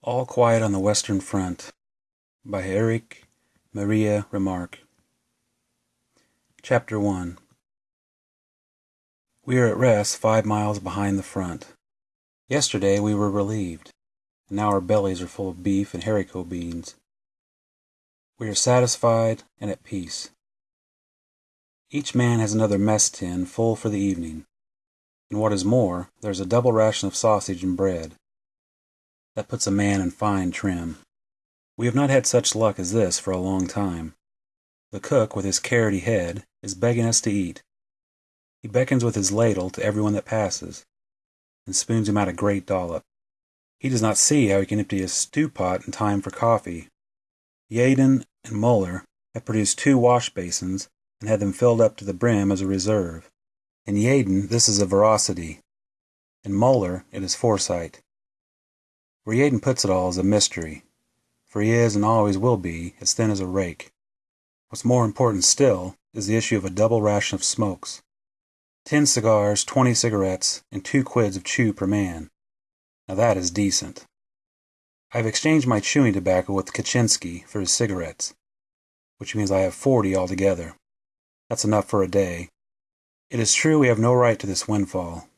All Quiet on the Western Front by Erich Maria Remarque Chapter 1 We are at rest five miles behind the front. Yesterday we were relieved, and now our bellies are full of beef and haricot beans. We are satisfied and at peace. Each man has another mess tin full for the evening, and what is more, there is a double ration of sausage and bread. That puts a man in fine trim. We have not had such luck as this for a long time. The cook, with his carroty head, is begging us to eat. He beckons with his ladle to everyone that passes, and spoons him out a great dollop. He does not see how he can empty his stew pot in time for coffee. Tjaden and Muller have produced two wash basins and had them filled up to the brim as a reserve. In Tjaden this is a veracity. In Muller it is foresight. Where Tjaden puts it all is a mystery, for he is and always will be as thin as a rake. What's more important still is the issue of a double ration of smokes. Ten cigars, twenty cigarettes, and two quids of chew per man. Now that is decent. I have exchanged my chewing tobacco with Katczinsky for his cigarettes, which means I have forty altogether. That's enough for a day. It is true we have no right to this windfall.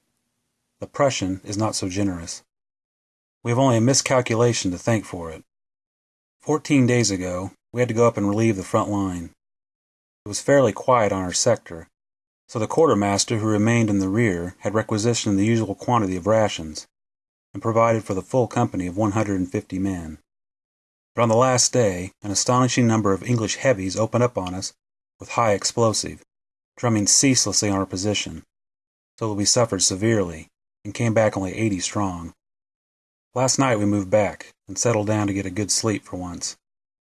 The Prussian is not so generous. We have only a miscalculation to thank for it. Fourteen days ago, we had to go up and relieve the front line. It was fairly quiet on our sector, so the quartermaster who remained in the rear had requisitioned the usual quantity of rations, and provided for the full company of 150 men. But on the last day, an astonishing number of English heavies opened up on us with high explosive, drumming ceaselessly on our position, so that we suffered severely, and came back only 80 strong. Last night we moved back and settled down to get a good sleep for once.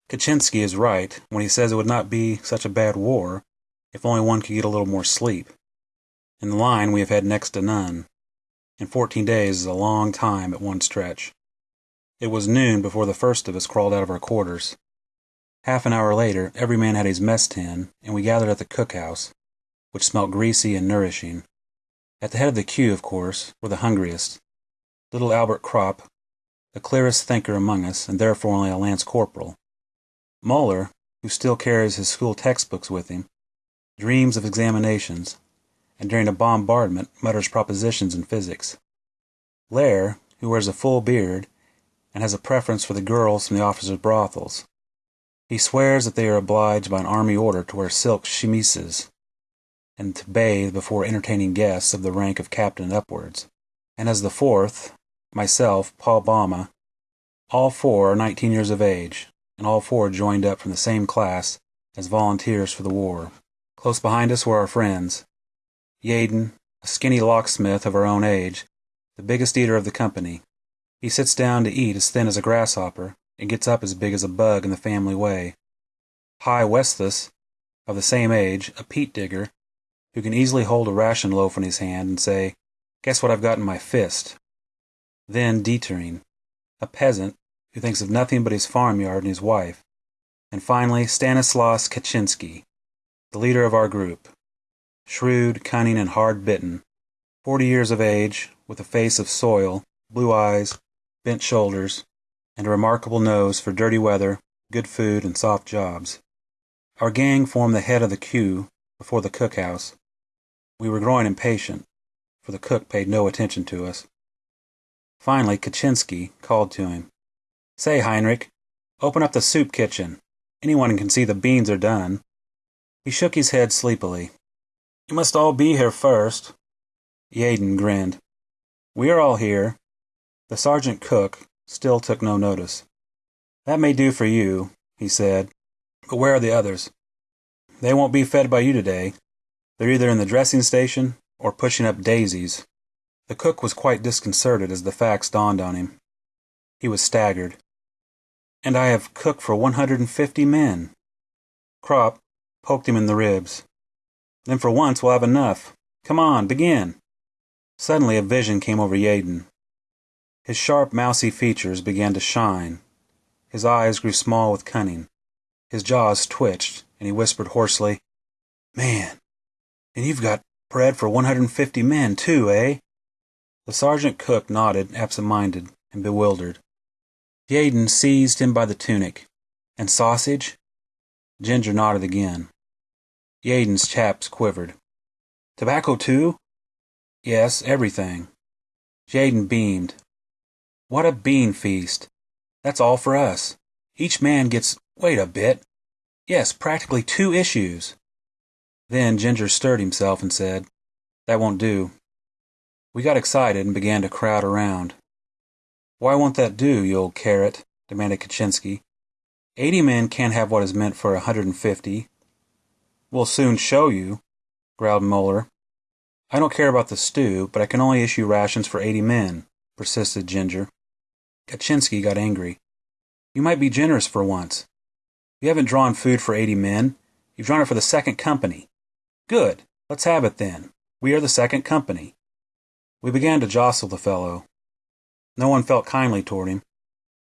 Katczinsky is right when he says it would not be such a bad war if only one could get a little more sleep. In the line we have had next to none, and fourteen days is a long time at one stretch. It was noon before the first of us crawled out of our quarters. Half an hour later every man had his mess tin, and we gathered at the cookhouse, which smelt greasy and nourishing. At the head of the queue, of course, were the hungriest, little Albert Kropp, the clearest thinker among us, and therefore only a lance corporal. Muller, who still carries his school textbooks with him, dreams of examinations, and during a bombardment mutters propositions in physics. Leer, who wears a full beard and has a preference for the girls from the officers' brothels. He swears that they are obliged by an army order to wear silk chemises and to bathe before entertaining guests of the rank of captain upwards. And as the fourth, myself, Paul Baumer, all four are 19 years of age, and all four joined up from the same class as volunteers for the war. Close behind us were our friends. Tjaden, a skinny locksmith of our own age, the biggest eater of the company. He sits down to eat as thin as a grasshopper, and gets up as big as a bug in the family way. Haie Westhus, of the same age, a peat digger, who can easily hold a ration loaf in his hand and say, Guess what I've got in my fist? Then Detering, a peasant who thinks of nothing but his farmyard and his wife. And finally Stanislaus Katczinsky, the leader of our group. Shrewd, cunning, and hard bitten. Forty years of age, with a face of soil, blue eyes, bent shoulders, and a remarkable nose for dirty weather, good food, and soft jobs. Our gang formed the head of the queue before the cookhouse. We were growing impatient, for the cook paid no attention to us. Finally Katczinsky called to him. Say, Heinrich, open up the soup kitchen. Anyone can see the beans are done. He shook his head sleepily. You must all be here first. Tjaden grinned. We are all here. The sergeant cook still took no notice. That may do for you, he said, but where are the others? They won't be fed by you today. They're either in the dressing station or pushing up daisies. The cook was quite disconcerted as the facts dawned on him. He was staggered. And I have cooked for 150 men. Kropp poked him in the ribs. Then for once we'll have enough. Come on, begin. Suddenly a vision came over Tjaden. His sharp, mousy features began to shine. His eyes grew small with cunning. His jaws twitched, and he whispered hoarsely, Man, and you've got bread for 150 men, too, eh? The sergeant cook nodded, absent-minded and bewildered. Tjaden seized him by the tunic. And sausage? Ginger nodded again. Tjaden's chaps quivered. Tobacco too? Yes, everything. Tjaden beamed. What a bean feast. That's all for us. Each man gets, wait a bit. Yes, practically two issues. Then Ginger stirred himself and said, That won't do. We got excited and began to crowd around. Why won't that do, you old carrot? demanded Katczinsky. Eighty men can't have what is meant for a hundred and fifty. We'll soon show you, growled Muller. I don't care about the stew, but I can only issue rations for eighty men, persisted Ginger. Katczinsky got angry. You might be generous for once. You haven't drawn food for eighty men. You've drawn it for the second company. Good. Let's have it then. We are the second company. We began to jostle the fellow. No one felt kindly toward him,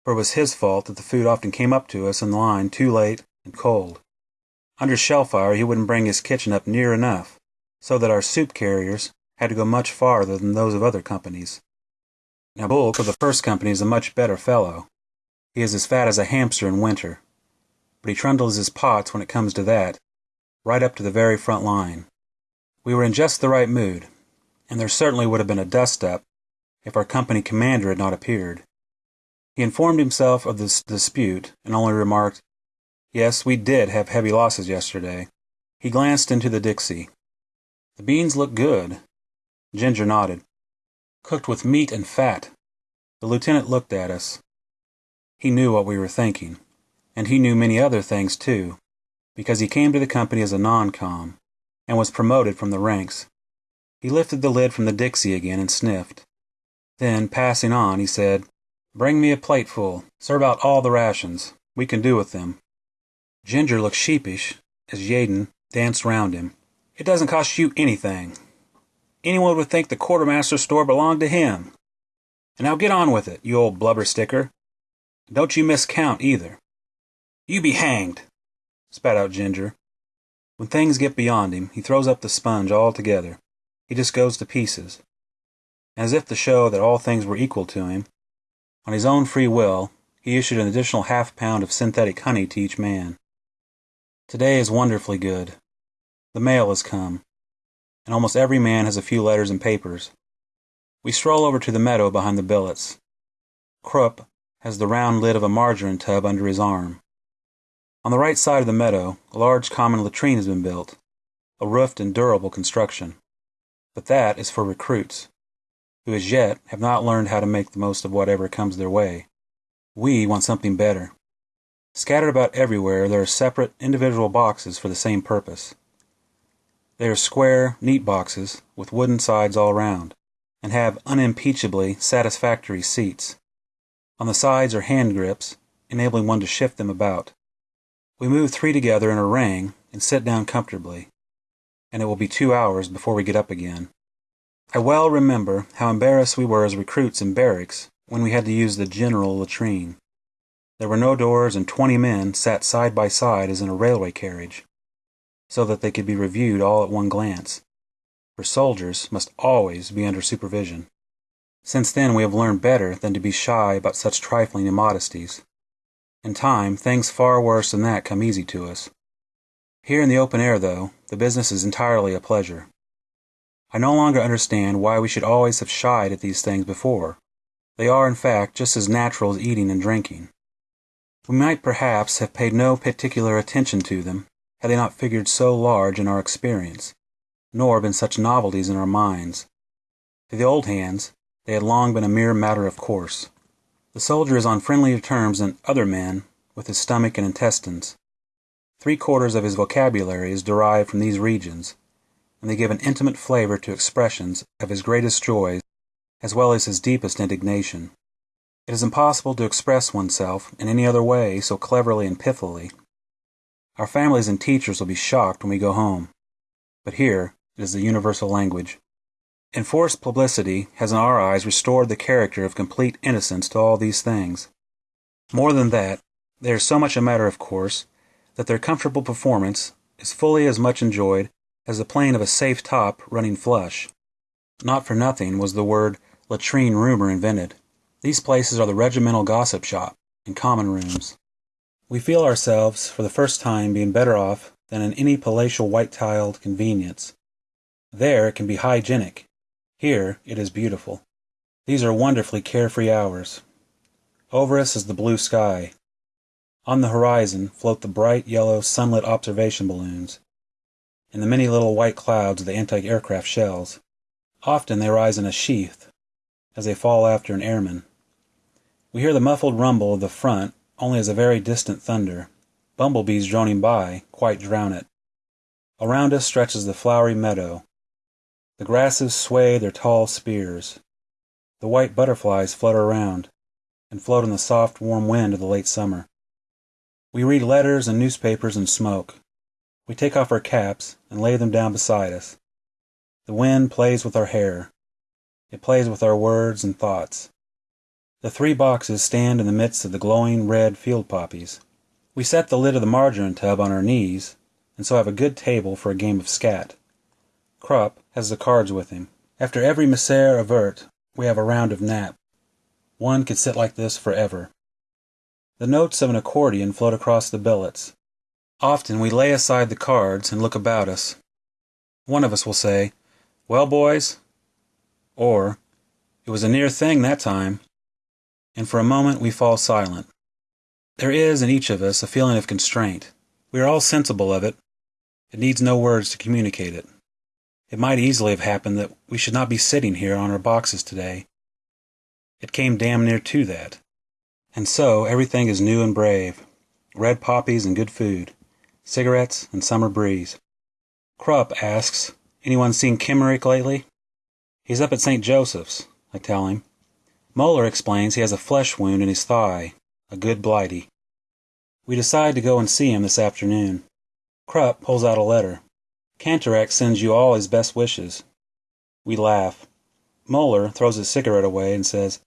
for it was his fault that the food often came up to us in the line too late and cold. Under shell fire, he wouldn't bring his kitchen up near enough, so that our soup carriers had to go much farther than those of other companies. Now, Bulcke of the first company is a much better fellow. He is as fat as a hamster in winter, but he trundles his pots when it comes to that, right up to the very front line. We were in just the right mood, and there certainly would have been a dust up if our company commander had not appeared. He informed himself of this dispute and only remarked, Yes, we did have heavy losses yesterday. He glanced into the Dixie. The beans look good. Ginger nodded. Cooked with meat and fat. The lieutenant looked at us. He knew what we were thinking, and he knew many other things too, because he came to the company as a non-com and was promoted from the ranks. He lifted the lid from the Dixie again and sniffed. Then, passing on, he said, Bring me a plateful. Serve out all the rations. We can do with them. Ginger looked sheepish as Tjaden danced round him. It doesn't cost you anything. Anyone would think the quartermaster's store belonged to him. And now get on with it, you old blubber sticker. Don't you miscount either. You be hanged, spat out Ginger. When things get beyond him, he throws up the sponge altogether. He just goes to pieces. As if to show that all things were equal to him, on his own free will, he issued an additional half pound of synthetic honey to each man. Today is wonderfully good. The mail has come, and almost every man has a few letters and papers. We stroll over to the meadow behind the billets. Kropp has the round lid of a margarine tub under his arm. On the right side of the meadow, a large common latrine has been built, a roofed and durable construction. But that is for recruits, who as yet have not learned how to make the most of whatever comes their way. We want something better. Scattered about everywhere, there are separate, individual boxes for the same purpose. They are square, neat boxes with wooden sides all round, and have unimpeachably satisfactory seats. On the sides are hand grips, enabling one to shift them about. We move three together in a ring and sit down comfortably, and it will be two hours before we get up again. I well remember how embarrassed we were as recruits in barracks when we had to use the general latrine. There were no doors, and twenty men sat side by side as in a railway carriage, so that they could be reviewed all at one glance, for soldiers must always be under supervision. Since then we have learned better than to be shy about such trifling immodesties. In time, things far worse than that come easy to us. Here in the open air, though, the business is entirely a pleasure. I no longer understand why we should always have shied at these things before. They are, in fact, just as natural as eating and drinking. We might perhaps have paid no particular attention to them had they not figured so large in our experience, nor been such novelties in our minds. To the old hands, they had long been a mere matter of course. The soldier is on friendlier terms than other men with his stomach and intestines. Three quarters of his vocabulary is derived from these regions, and they give an intimate flavor to expressions of his greatest joys as well as his deepest indignation. It is impossible to express oneself in any other way so cleverly and pithily. Our families and teachers will be shocked when we go home, but here it is the universal language. Enforced publicity has in our eyes restored the character of complete innocence to all these things. More than that, they are so much a matter of course that their comfortable performance is fully as much enjoyed as the plane of a safe top running flush. Not for nothing was the word latrine rumor invented. These places are the regimental gossip shop. and common rooms. We feel ourselves, for the first time, being better off than in any palatial white tiled convenience. There it can be hygienic. Here it is beautiful. These are wonderfully carefree hours. Over us is the blue sky. On the horizon float the bright yellow sunlit observation balloons, and the many little white clouds of the anti-aircraft shells. Often they rise in a sheath as they fall after an airman. We hear the muffled rumble of the front only as a very distant thunder. Bumblebees droning by quite drown it. Around us stretches the flowery meadow. The grasses sway their tall spears. The white butterflies flutter around and float in the soft warm wind of the late summer. We read letters and newspapers and smoke. We take off our caps and lay them down beside us. The wind plays with our hair. It plays with our words and thoughts. The three boxes stand in the midst of the glowing red field poppies. We set the lid of the margarine tub on our knees, and so have a good table for a game of skat. Kropp has the cards with him. After every misère ouverte, we have a round of nap. One could sit like this forever. The notes of an accordion float across the billets. Often we lay aside the cards and look about us. One of us will say, Well, boys, or It was a near thing that time. And for a moment we fall silent. There is in each of us a feeling of constraint. We are all sensible of it. It needs no words to communicate it. It might easily have happened that we should not be sitting here on our boxes today. It came damn near to that. And so everything is new and brave. Red poppies and good food. Cigarettes and summer breeze. Kropp asks, anyone seen Kemmerich lately? He's up at St. Joseph's, I tell him. Muller explains he has a flesh wound in his thigh, a good blighty. We decide to go and see him this afternoon. Kropp pulls out a letter. Kantorek sends you all his best wishes. We laugh. Muller throws his cigarette away and says,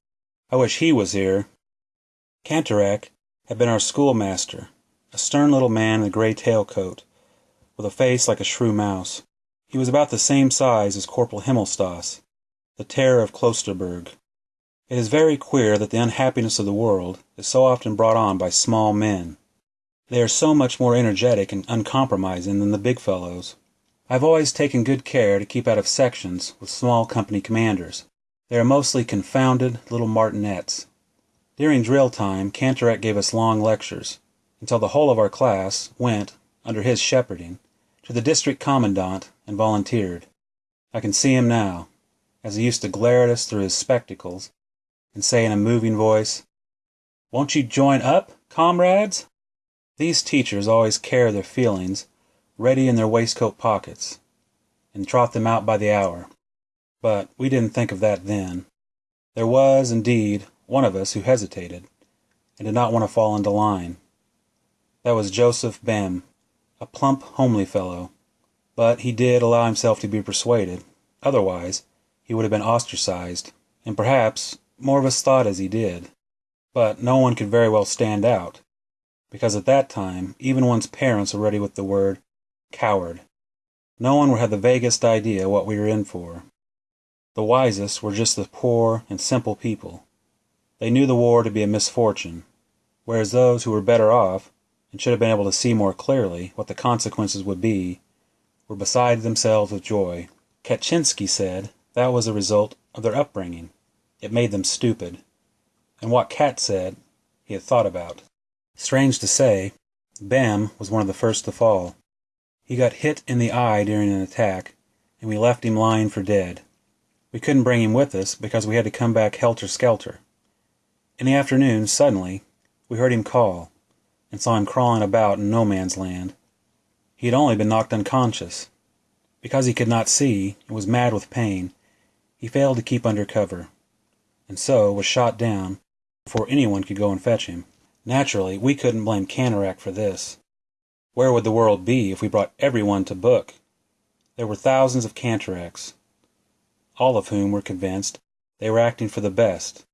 I wish he was here. Kantorek had been our schoolmaster, a stern little man in a gray tailcoat, with a face like a shrew mouse. He was about the same size as Corporal Himmelstoss, the terror of Klosterberg. It is very queer that the unhappiness of the world is so often brought on by small men. They are so much more energetic and uncompromising than the big fellows. I have always taken good care to keep out of sections with small company commanders. They are mostly confounded little martinets. During drill time Kantorek gave us long lectures, until the whole of our class went, under his shepherding, to the district commandant and volunteered. I can see him now, as he used to glare at us through his spectacles and say in a moving voice, Won't you join up, comrades? These teachers always carry their feelings ready in their waistcoat pockets, and trot them out by the hour. But we didn't think of that then. There was, indeed, one of us who hesitated, and did not want to fall into line. That was Joseph Behm, a plump, homely fellow, but he did allow himself to be persuaded, otherwise he would have been ostracized, and perhaps more of us thought as he did. But no one could very well stand out, because at that time even one's parents were ready with the word coward. No one had the vaguest idea what we were in for. The wisest were just the poor and simple people they knew the war to be a misfortune, whereas those who were better off, and should have been able to see more clearly what the consequences would be, were beside themselves with joy. Katczinsky said that was the result of their upbringing. It made them stupid. And what Kat said, he had thought about. Strange to say, Bam was one of the first to fall. He got hit in the eye during an attack, and we left him lying for dead. We couldn't bring him with us because we had to come back helter skelter. In the afternoon, suddenly, we heard him call, and saw him crawling about in no man's land. He had only been knocked unconscious. Because he could not see, and was mad with pain, he failed to keep under cover, and so was shot down before anyone could go and fetch him. Naturally, we couldn't blame Kantorek for this. Where would the world be if we brought everyone to book? There were thousands of Kantoreks, all of whom were convinced they were acting for the best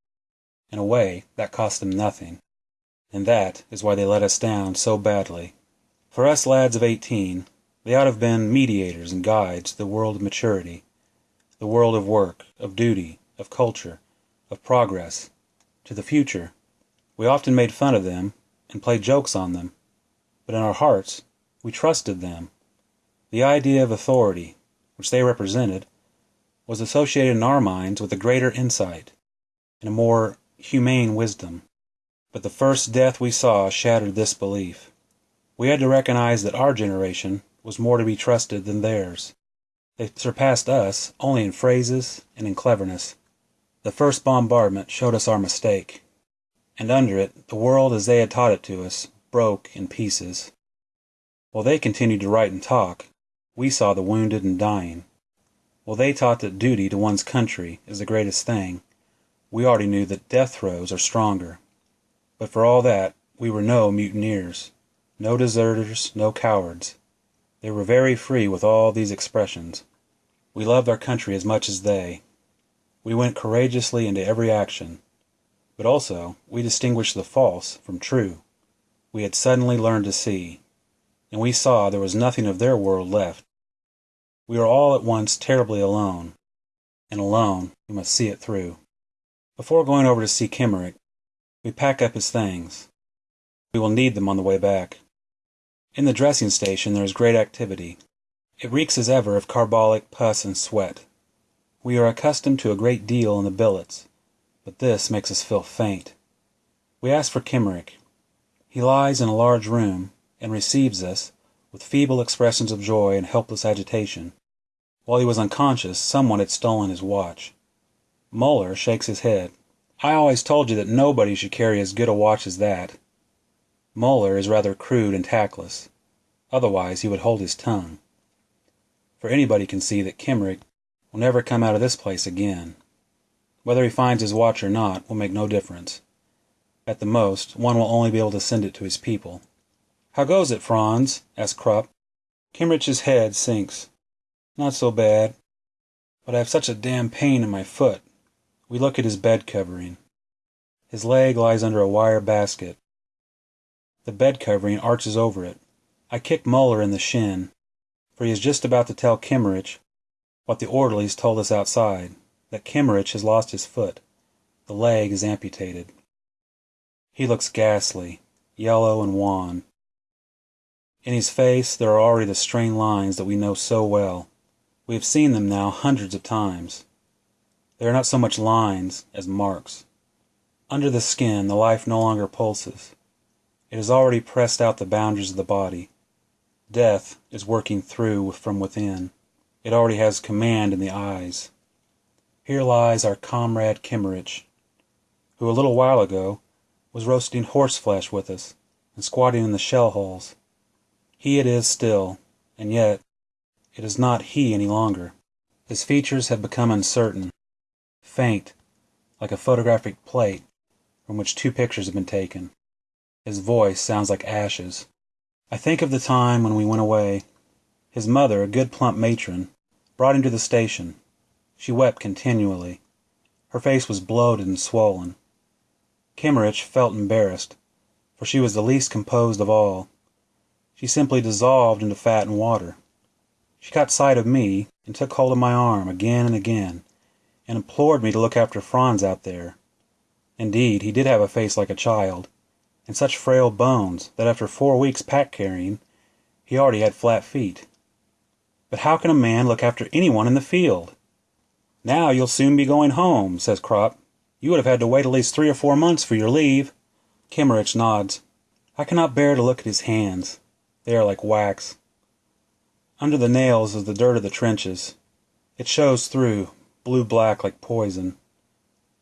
in a way, that cost them nothing. And that is why they let us down so badly. For us lads of eighteen, they ought to have been mediators and guides to the world of maturity, the world of work, of duty, of culture, of progress, to the future. We often made fun of them and played jokes on them, but in our hearts we trusted them. The idea of authority, which they represented, was associated in our minds with a greater insight and a more humane wisdom. But the first death we saw shattered this belief. We had to recognize that our generation was more to be trusted than theirs. They surpassed us only in phrases and in cleverness. The first bombardment showed us our mistake, and under it the world as they had taught it to us broke in pieces. While they continued to write and talk, we saw the wounded and dying. While they taught that duty to one's country is the greatest thing, we already knew that death throes are stronger. But for all that, we were no mutineers, no deserters, no cowards. They were very free with all these expressions. We loved our country as much as they. We went courageously into every action. But also, we distinguished the false from true. We had suddenly learned to see, and we saw there was nothing of their world left. We were all at once terribly alone, and alone we must see it through. Before going over to see Kemmerich, we pack up his things. We will need them on the way back. In the dressing station there is great activity. It reeks as ever of carbolic, pus, and sweat. We are accustomed to a great deal in the billets, but this makes us feel faint. We ask for Kemmerich. He lies in a large room, and receives us with feeble expressions of joy and helpless agitation. While he was unconscious, someone had stolen his watch. Muller shakes his head. I always told you that nobody should carry as good a watch as that. Muller is rather crude and tactless. Otherwise he would hold his tongue. For anybody can see that Kemmerich will never come out of this place again. Whether he finds his watch or not will make no difference. At the most, one will only be able to send it to his people. How goes it, Franz? asks Kropp. Kemmerich's head sinks. Not so bad. But I have such a damn pain in my foot. We look at his bed covering. His leg lies under a wire basket. The bed covering arches over it. I kick Muller in the shin, for he is just about to tell Kemmerich what the orderlies told us outside, that Kemmerich has lost his foot. The leg is amputated. He looks ghastly, yellow and wan. In his face there are already the strained lines that we know so well. We have seen them now hundreds of times. They are not so much lines as marks. Under the skin the life no longer pulses. It has already pressed out the boundaries of the body. Death is working through from within. It already has command in the eyes. Here lies our comrade Kemmerich, who a little while ago was roasting horseflesh with us and squatting in the shell holes. He it is still, and yet it is not he any longer. His features have become uncertain faint, like a photographic plate from which two pictures have been taken. His voice sounds like ashes. I think of the time when we went away. His mother, a good plump matron, brought him to the station. She wept continually. Her face was bloated and swollen. Kemmerich felt embarrassed, for she was the least composed of all. She simply dissolved into fat and water. She caught sight of me and took hold of my arm again and again and implored me to look after Franz out there. Indeed, he did have a face like a child, and such frail bones that after four weeks pack carrying he already had flat feet. But how can a man look after anyone in the field? Now you'll soon be going home, says Kropp. You would have had to wait at least three or four months for your leave. Kemmerich nods. I cannot bear to look at his hands. They are like wax. Under the nails is the dirt of the trenches. It shows through, blue-black like poison.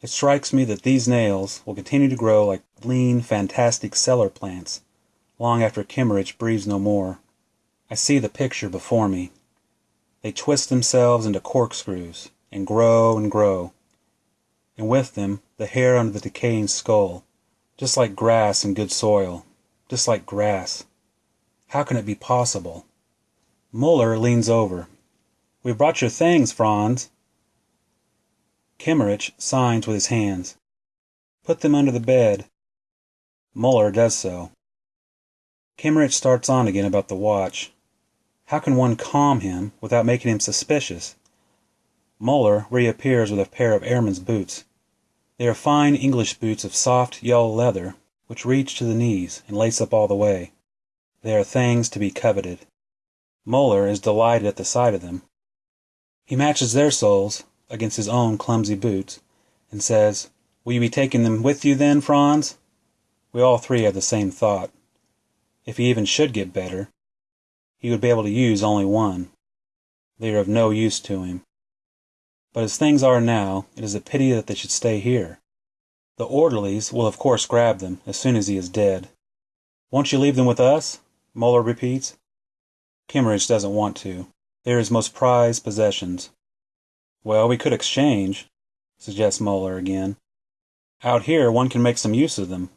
It strikes me that these nails will continue to grow like lean, fantastic cellar plants long after Kemmerich breathes no more. I see the picture before me. They twist themselves into corkscrews and grow and grow, and with them the hair under the decaying skull, just like grass in good soil, just like grass. How can it be possible? Muller leans over. We've brought your things, Franz. Kemmerich signs with his hands. Put them under the bed. Muller does so. Kemmerich starts on again about the watch. How can one calm him without making him suspicious? Muller reappears with a pair of airman's boots. They are fine English boots of soft, yellow leather which reach to the knees and lace up all the way. They are things to be coveted. Muller is delighted at the sight of them. He matches their soles against his own clumsy boots, and says, Will you be taking them with you then, Franz? We all three have the same thought. If he even should get better, he would be able to use only one. They are of no use to him. But as things are now, it is a pity that they should stay here. The orderlies will of course grab them as soon as he is dead. Won't you leave them with us? Muller repeats. Kemmerich doesn't want to. They are his most prized possessions. Well, we could exchange, suggests Muller again. Out here one can make some use of them.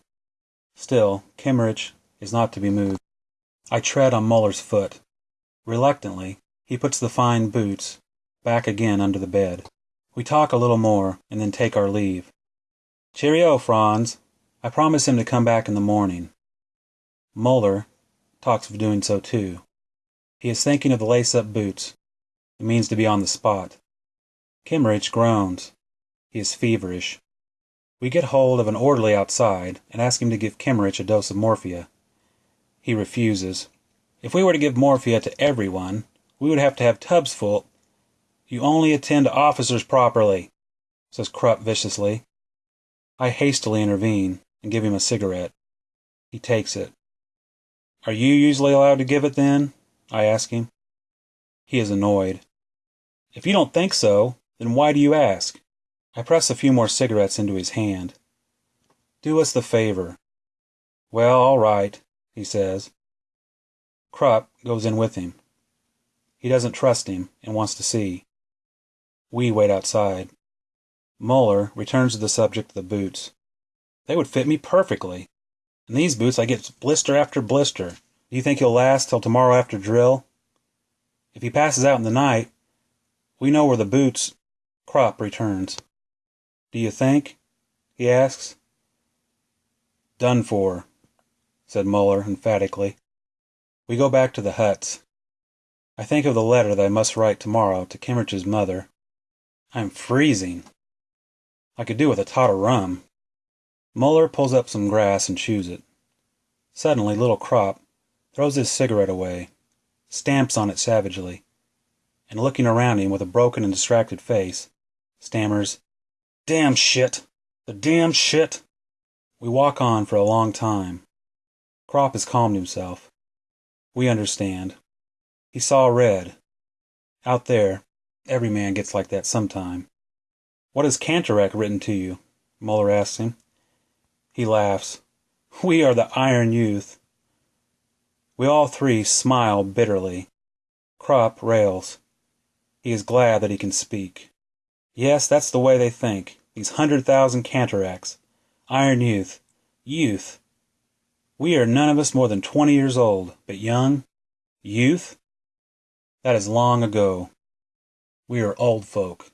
Still, Kemmerich is not to be moved. I tread on Muller's foot. Reluctantly, he puts the fine boots back again under the bed. We talk a little more and then take our leave. Cheerio, Franz. I promise him to come back in the morning. Muller talks of doing so too. He is thinking of the lace-up boots. It means to be on the spot. Kemmerich groans. He is feverish. We get hold of an orderly outside and ask him to give Kemmerich a dose of morphia. He refuses. If we were to give morphia to everyone, we would have to have tubs full. You only attend to officers properly, says Kropp viciously. I hastily intervene and give him a cigarette. He takes it. Are you usually allowed to give it then? I ask him. He is annoyed. If you don't think so, then why do you ask? I press a few more cigarettes into his hand. Do us the favor. Well, all right, he says. Kropp goes in with him. He doesn't trust him and wants to see. We wait outside. Muller returns to the subject of the boots. They would fit me perfectly. In these boots I get blister after blister. Do you think he'll last till tomorrow after drill? If he passes out in the night, we know where the boots Kropp returns. Do you think? he asks. Done for, said Muller emphatically. We go back to the huts. I think of the letter that I must write tomorrow to Kemmerich's mother. I am freezing. I could do with a tot of rum. Muller pulls up some grass and chews it. Suddenly, little Kropp throws his cigarette away, stamps on it savagely, and looking around him with a broken and distracted face, stammers, Damn shit! The damn shit! We walk on for a long time. Kropp has calmed himself. We understand. He saw red. Out there, every man gets like that sometime. What has Kantorek written to you? Muller asks him. He laughs. We are the Iron Youth. We all three smile bitterly. Kropp rails. He is glad that he can speak. Yes, that's the way they think, these hundred thousand Kantoreks. Iron Youth. Youth. We are none of us more than twenty years old, but young. Youth? That is long ago. We are old folk.